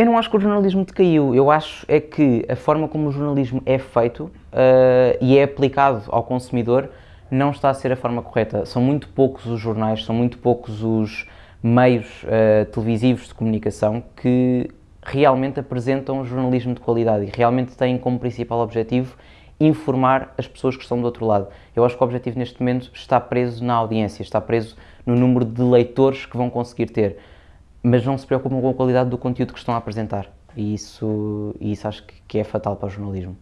Eu não acho que o jornalismo decaiu, eu acho é que a forma como o jornalismo é feito uh, e é aplicado ao consumidor não está a ser a forma correta. São muito poucos os jornais, são muito poucos os meios uh, televisivos de comunicação que realmente apresentam jornalismo de qualidade e realmente têm como principal objetivo informar as pessoas que estão do outro lado. Eu acho que o objetivo neste momento está preso na audiência, está preso no número de leitores que vão conseguir ter mas não se preocupam com a qualidade do conteúdo que estão a apresentar. E isso, isso acho que é fatal para o jornalismo.